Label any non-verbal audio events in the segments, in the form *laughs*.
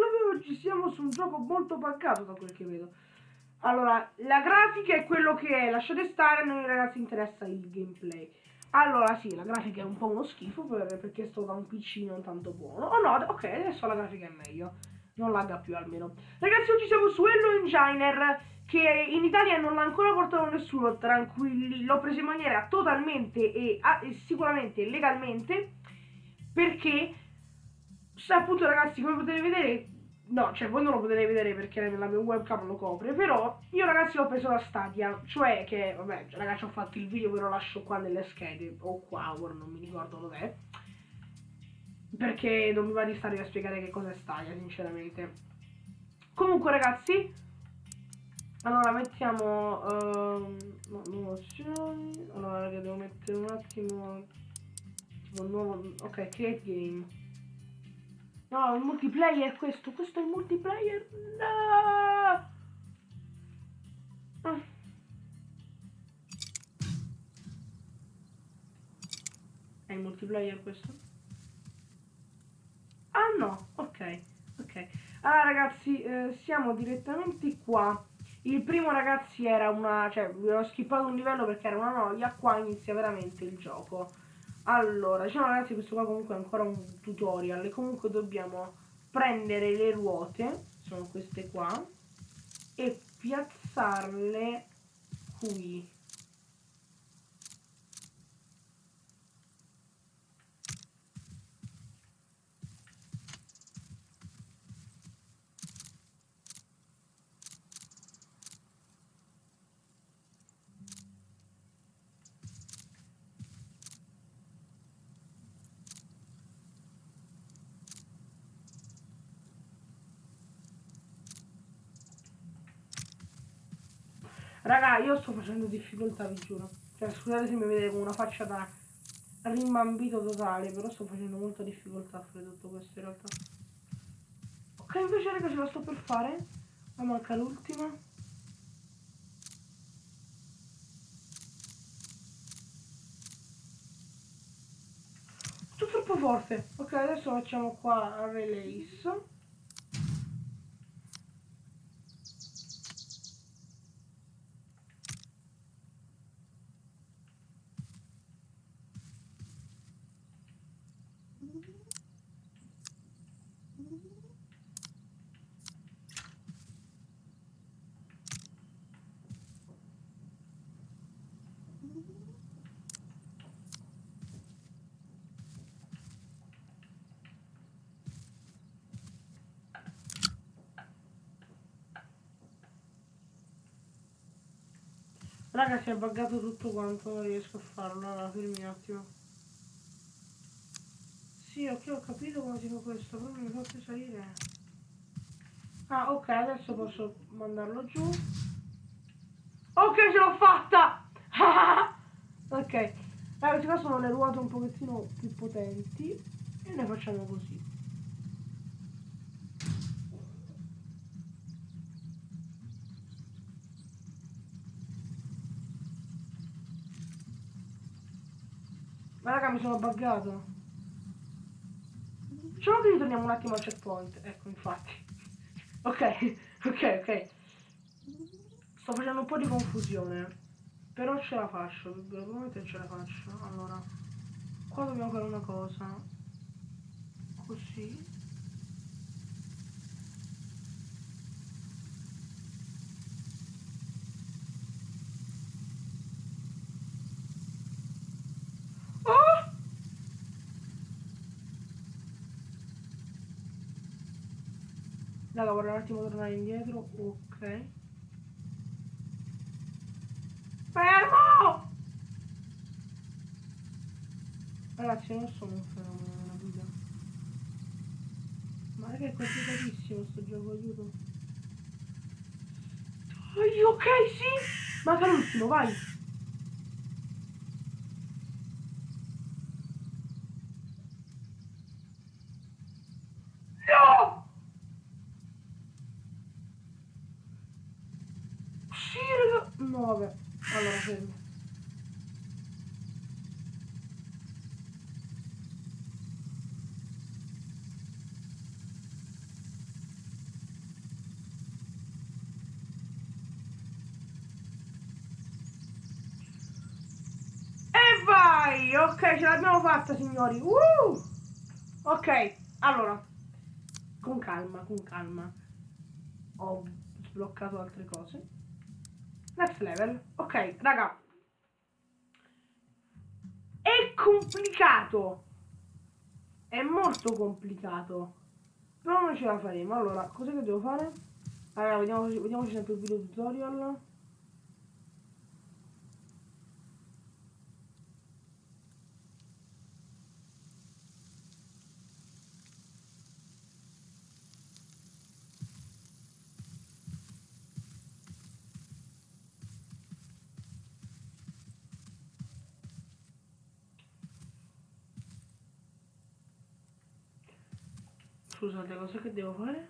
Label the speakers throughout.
Speaker 1: Flavio oggi siamo su un gioco molto buggato da quel che vedo. Allora, la grafica è quello che è, lasciate stare, a noi ragazzi interessa il gameplay. Allora, sì, la grafica è un po' uno schifo per, perché sto da un PC non tanto buono. Oh no, ok, adesso la grafica è meglio. Non lagga più almeno. Ragazzi, oggi siamo su Hello Enginer, che in Italia non l'ha ancora portato nessuno, tranquilli. L'ho preso in maniera totalmente e, ah, e sicuramente legalmente, perché, appunto ragazzi, come potete vedere, No, cioè voi non lo potete vedere perché la mia webcam lo copre, però io ragazzi l'ho preso da Stadia, cioè che, vabbè, ragazzi ho fatto il video, ve lo lascio qua nelle schede, o qua, ora non mi ricordo dov'è, perché non mi va di stare a spiegare che cosa è Stadia, sinceramente. Comunque ragazzi, allora mettiamo, uh, no, nuove opzioni, allora devo mettere un attimo, tipo nuovo, ok, create game. No, il multiplayer questo, questo è il multiplayer. No! Ah. È il multiplayer questo? Ah no, ok, ok. Allora ragazzi, eh, siamo direttamente qua. Il primo ragazzi era una, cioè vi ho skippato un livello perché era una noia, qua inizia veramente il gioco. Allora, diciamo ragazzi questo qua comunque è ancora un tutorial e comunque dobbiamo prendere le ruote, sono queste qua, e piazzarle qui. Raga, io sto facendo difficoltà, vi giuro. Cioè, scusate se mi vedete con una faccia da rimbambito totale, però sto facendo molta difficoltà a fare tutto questo in realtà. Ok, invece raga ce la sto per fare. Ma manca l'ultima. Tutto troppo forte. Ok, adesso facciamo qua release. Raga si è buggato tutto quanto, non riesco a farlo, allora fermi un attimo. Sì, ok, ho capito come si fa questo, però non mi fa più salire. Ah, ok, adesso posso mandarlo giù. Ok, ce l'ho fatta! *laughs* ok, allora, queste qua sono le ruote un pochettino più potenti e noi facciamo così. Ma raga mi sono buggato. Facciamo che ritorniamo un attimo al checkpoint. Ecco, infatti. *laughs* ok, *laughs* ok, ok. Sto facendo un po' di confusione. Però ce la faccio, probabilmente ce la faccio. Allora, qua dobbiamo fare una cosa. Così. Raga, vorrei un attimo tornare indietro. Ok. Fermo! Ragazzi, non sono un fenomeno nella vita. Ma che è complicatissimo sto gioco, aiuto. Ok, sì! Manca l'ultimo, vai! muove. Allora, fermo. E vai! Ok, ce l'abbiamo fatta, signori. Uh! Ok, allora. Con calma, con calma. Ho sbloccato altre cose. Next level. Ok, raga. È complicato. È molto complicato. Però noi ce la faremo. Allora, cosa che devo fare? Allora, vediamo, vediamoci sempre il video tutorial. Scusate, cosa che devo fare?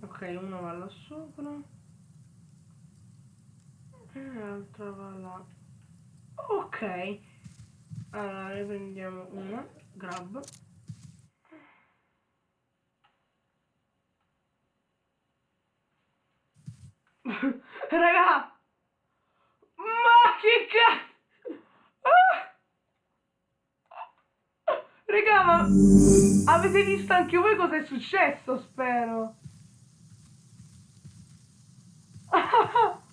Speaker 1: Ok, una va là sopra e l'altra va là. Ok, allora ne prendiamo una, grab. *laughs* Raga! Che cazzo! Ah! Raga, ma avete visto anche voi cosa è successo, spero. *laughs*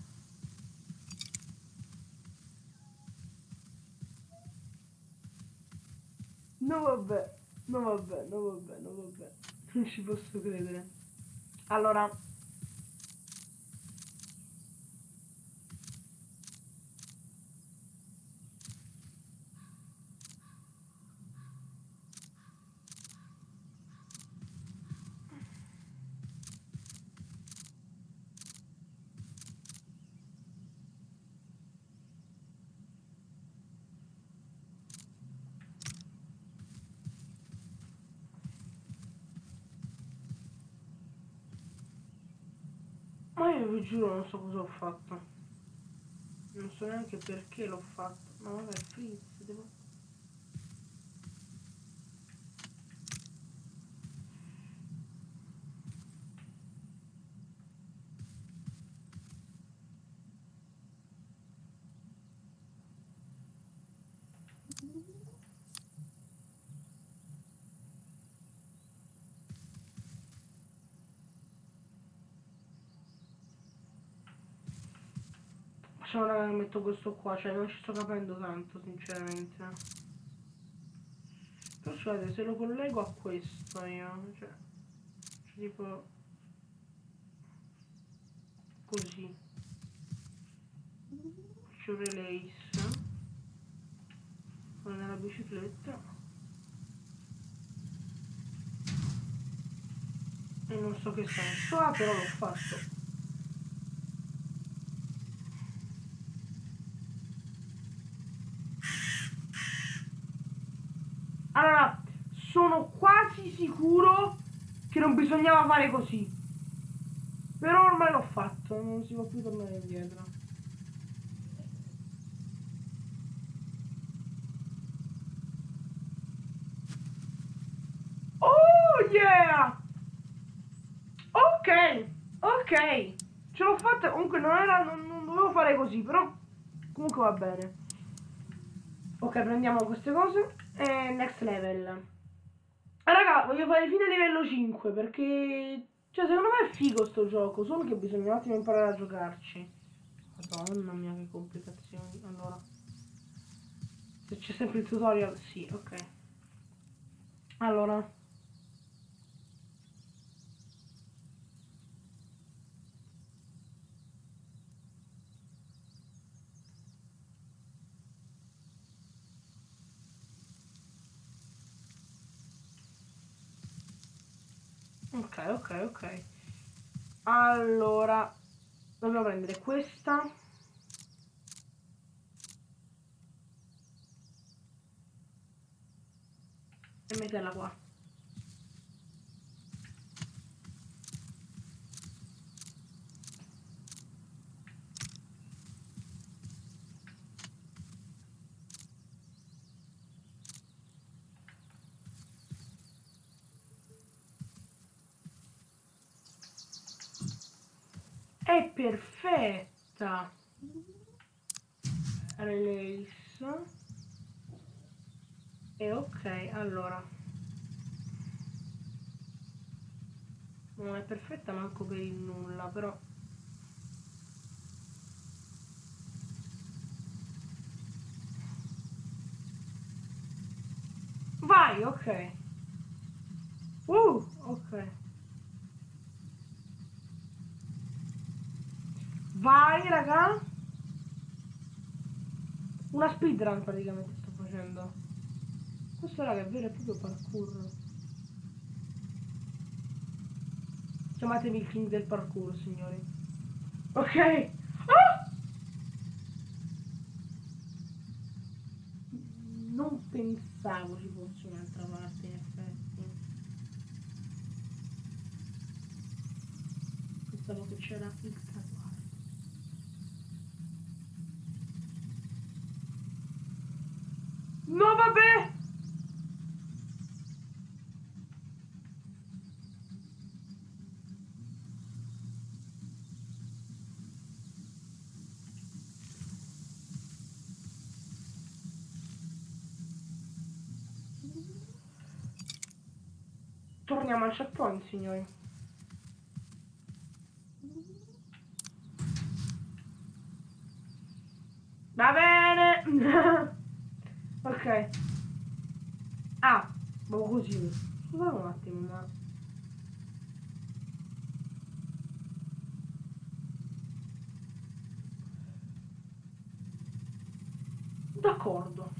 Speaker 1: No vabbè, no vabbè, no vabbè, no vabbè. Non ci posso credere. Allora, io vi giuro non so cosa ho fatto. Non so neanche perché l'ho fatto. Ma vabbè, freeze, devo... Facciamo raga che metto questo qua, cioè non ci sto capendo tanto sinceramente. Però scusate, se lo collego a questo io, cioè, cioè tipo così. Faccio release nella bicicletta. E non so che senso ha, però l'ho fatto. Allora, sono quasi sicuro che non bisognava fare così. Però ormai l'ho fatto, non si può più tornare indietro. Oh yeah! Ok, ok. Ce l'ho fatta, comunque non era, non, non dovevo fare così, però comunque va bene. Ok, prendiamo queste cose. E next level. Raga, voglio fare fine livello 5 perché... Cioè, secondo me è figo sto gioco, solo che bisogna un attimo imparare a giocarci. Madonna mia, che complicazioni. Allora... Se c'è sempre il tutorial, sì, ok. Allora... Ok, ok, ok. Allora, dobbiamo prendere questa. E metterla qua. È perfetta. Release. E ok, allora. Non è perfetta manco per il nulla, però... Vai, ok. Uh, ok. Vai, raga. Una speedrun praticamente sto facendo. Questo raga è vero e proprio parkour. Chiamatemi il king del parkour, signori. Ok. Ah! Non pensavo ci fosse un'altra parte, in effetti. Pensavo che c'era il vabbè! Torniamo al checkpoint, signori. Va bene! *laughs* ok. Ah, ma così. Scusate un attimo, ma... D'accordo.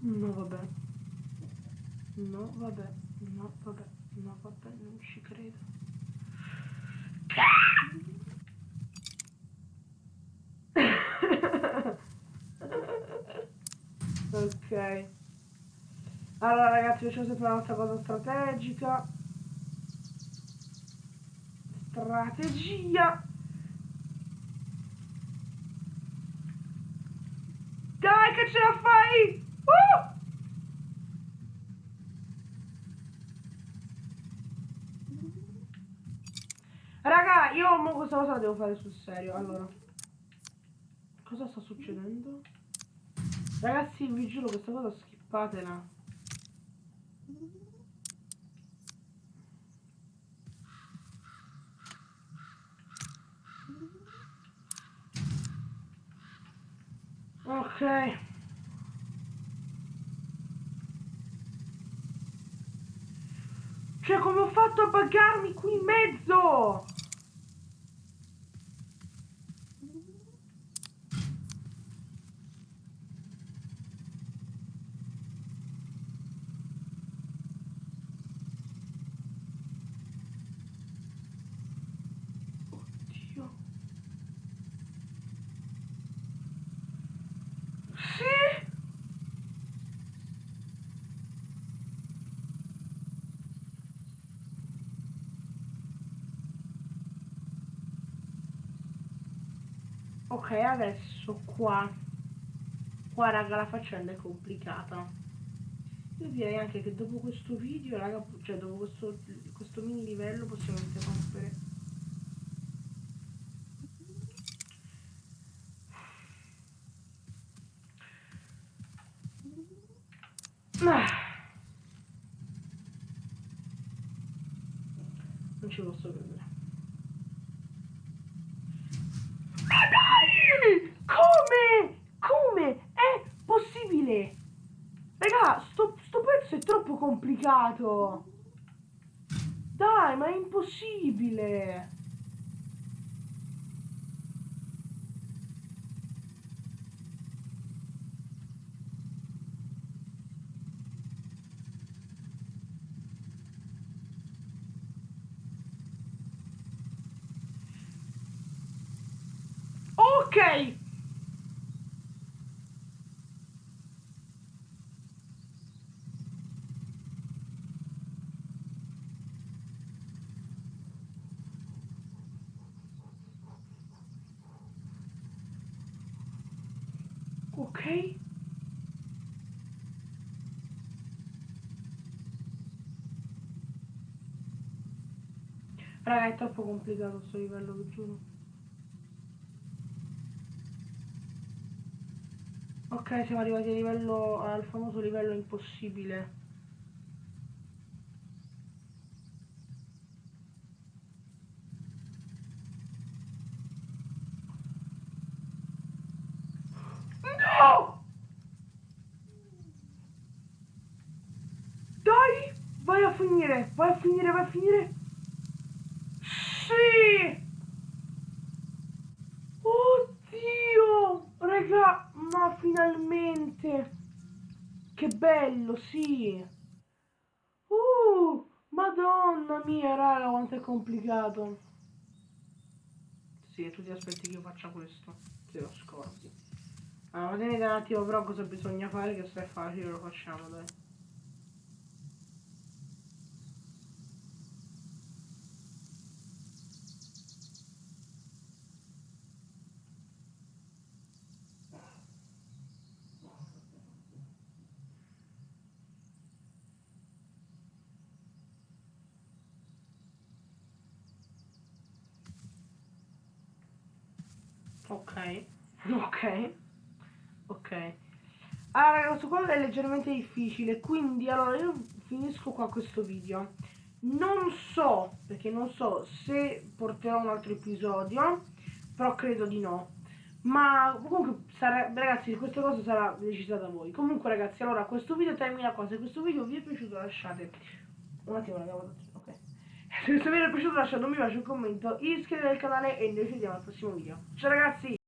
Speaker 1: No, vabbè. No, vabbè. No, vabbè. No, vabbè, non ci credo. Ok. Allora ragazzi, facciamo sempre la nostra cosa strategica. Strategia. Dai che ce la fai! Uh! Raga, io questa cosa la devo fare sul serio. Allora, cosa sta succedendo? Ragazzi, vi giuro questa cosa skippatela. Ok. Cioè, come ho fatto a buggarmi qui in mezzo? Oddio. Sì! Ok, adesso qua. Qua, raga, la faccenda è complicata. Io direi anche che dopo questo video, raga, cioè dopo questo, questo mini livello possiamo interrompere. Ah. Non ci posso credere. Ma dai! Come? Come? È possibile? Raga, sto, sto pezzo è troppo complicato. Dai, ma è impossibile. okay? Raga, è troppo complicato sto livello, vi giuro. Ok, siamo arrivati al, livello, al famoso livello impossibile. Finire, vai a finire, vai a finire. Sì! Oddio! Raga, ma finalmente! Che bello, sì! Uh, madonna mia, raga, quanto è complicato! Sì, tu ti aspetti che io faccia questo, te lo scordi. Allora, tenete un attimo però cosa bisogna fare, che se è facile lo facciamo, dai. Ok, ok, ok. Allora ragazzi, qua è leggermente difficile, quindi allora io finisco qua questo video. Non so, perché non so se porterò un altro episodio, però credo di no. Ma comunque, sarà, ragazzi, questa cosa sarà decisa da voi. Comunque ragazzi, allora questo video termina qua. Se questo video vi è piaciuto lasciate... Un attimo, ragazzi. Se questo video vi è piaciuto lasciate un mi piace, un commento, iscrivetevi al canale e noi ci vediamo al prossimo video. Ciao ragazzi!